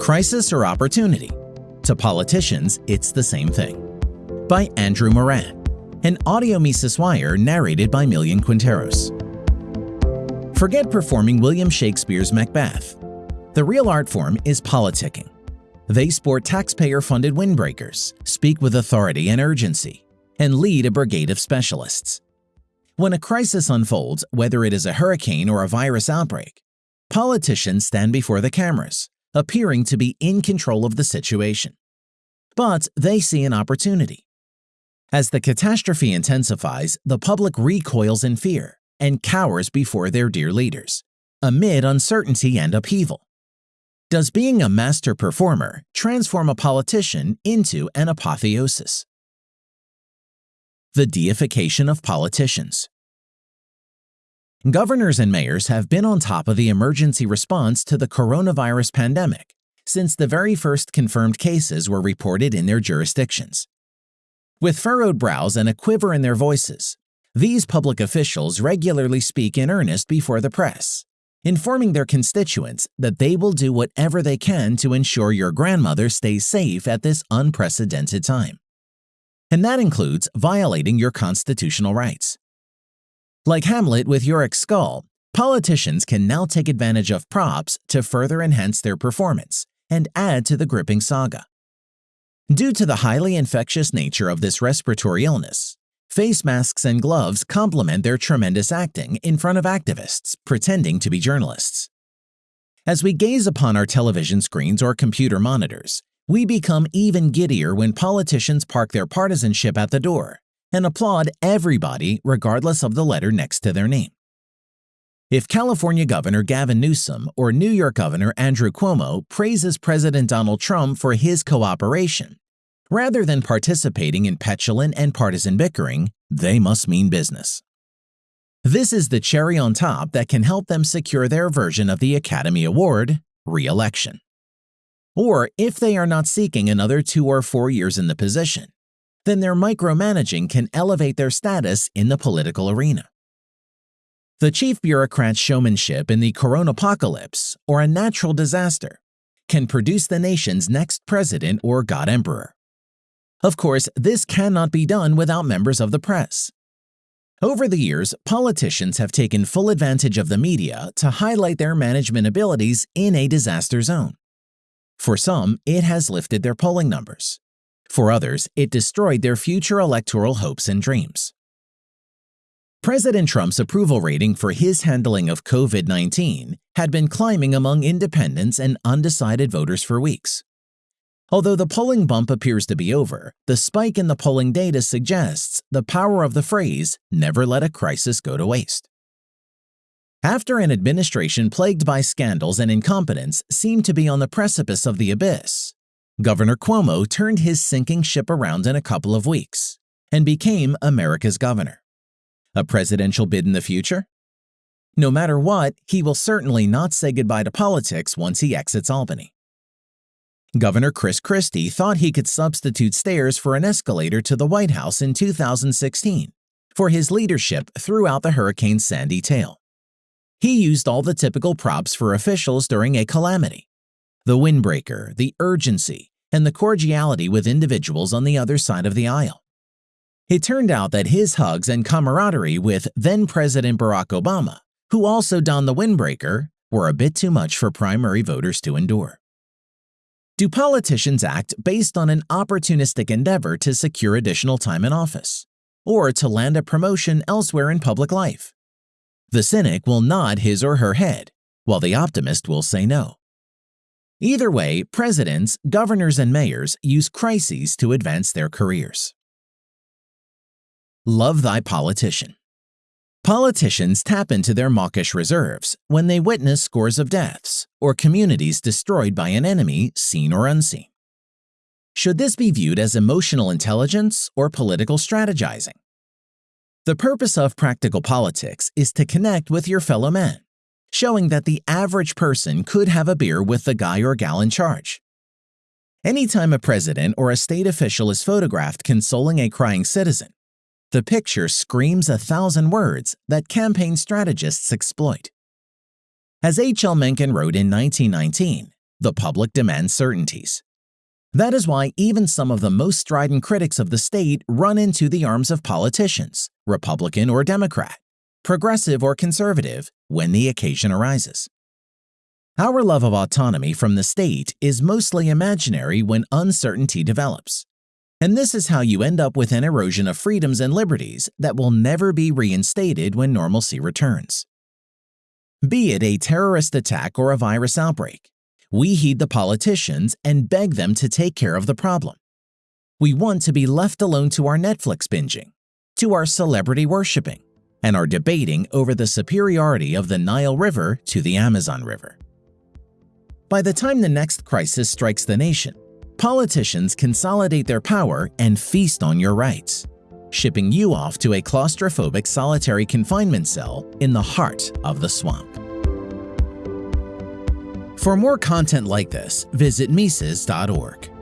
Crisis or opportunity? To politicians, it's the same thing. By Andrew Moran, an audio Mises Wire narrated by Millian Quinteros. Forget performing William Shakespeare's Macbeth. The real art form is politicking. They sport taxpayer-funded windbreakers, speak with authority and urgency, and lead a brigade of specialists. When a crisis unfolds, whether it is a hurricane or a virus outbreak, politicians stand before the cameras, appearing to be in control of the situation. But they see an opportunity. As the catastrophe intensifies, the public recoils in fear and cowers before their dear leaders, amid uncertainty and upheaval. Does being a master performer transform a politician into an apotheosis? The deification of politicians Governors and mayors have been on top of the emergency response to the coronavirus pandemic since the very first confirmed cases were reported in their jurisdictions. With furrowed brows and a quiver in their voices, these public officials regularly speak in earnest before the press, informing their constituents that they will do whatever they can to ensure your grandmother stays safe at this unprecedented time. And that includes violating your constitutional rights. Like Hamlet with Yorick's skull, politicians can now take advantage of props to further enhance their performance and add to the gripping saga. Due to the highly infectious nature of this respiratory illness, face masks and gloves complement their tremendous acting in front of activists pretending to be journalists. As we gaze upon our television screens or computer monitors, we become even giddier when politicians park their partisanship at the door and applaud everybody regardless of the letter next to their name. If California Governor Gavin Newsom or New York Governor Andrew Cuomo praises President Donald Trump for his cooperation, rather than participating in petulant and partisan bickering, they must mean business. This is the cherry on top that can help them secure their version of the Academy Award, re-election. Or if they are not seeking another two or four years in the position, then their micromanaging can elevate their status in the political arena. The chief bureaucrat's showmanship in the coronapocalypse, or a natural disaster, can produce the nation's next president or god emperor. Of course, this cannot be done without members of the press. Over the years, politicians have taken full advantage of the media to highlight their management abilities in a disaster zone. For some, it has lifted their polling numbers. For others, it destroyed their future electoral hopes and dreams. President Trump's approval rating for his handling of COVID-19 had been climbing among independents and undecided voters for weeks. Although the polling bump appears to be over, the spike in the polling data suggests the power of the phrase, never let a crisis go to waste. After an administration plagued by scandals and incompetence seemed to be on the precipice of the abyss, Governor Cuomo turned his sinking ship around in a couple of weeks and became America's governor. A presidential bid in the future? No matter what, he will certainly not say goodbye to politics once he exits Albany. Governor Chris Christie thought he could substitute stairs for an escalator to the White House in 2016 for his leadership throughout the Hurricane Sandy tale. He used all the typical props for officials during a calamity the windbreaker, the urgency, and the cordiality with individuals on the other side of the aisle. It turned out that his hugs and camaraderie with then-President Barack Obama, who also donned the windbreaker, were a bit too much for primary voters to endure. Do politicians act based on an opportunistic endeavor to secure additional time in office, or to land a promotion elsewhere in public life? The cynic will nod his or her head, while the optimist will say no. Either way, presidents, governors, and mayors use crises to advance their careers. Love thy politician. Politicians tap into their mawkish reserves when they witness scores of deaths or communities destroyed by an enemy seen or unseen. Should this be viewed as emotional intelligence or political strategizing? The purpose of practical politics is to connect with your fellow man showing that the average person could have a beer with the guy or gal in charge. Anytime a president or a state official is photographed consoling a crying citizen, the picture screams a thousand words that campaign strategists exploit. As H.L. Mencken wrote in 1919, The public demands certainties. That is why even some of the most strident critics of the state run into the arms of politicians, Republican or Democrat, progressive or conservative, when the occasion arises. Our love of autonomy from the state is mostly imaginary when uncertainty develops. And this is how you end up with an erosion of freedoms and liberties that will never be reinstated when normalcy returns. Be it a terrorist attack or a virus outbreak, we heed the politicians and beg them to take care of the problem. We want to be left alone to our Netflix binging, to our celebrity worshipping, and are debating over the superiority of the Nile River to the Amazon River. By the time the next crisis strikes the nation, politicians consolidate their power and feast on your rights, shipping you off to a claustrophobic solitary confinement cell in the heart of the swamp. For more content like this, visit Mises.org.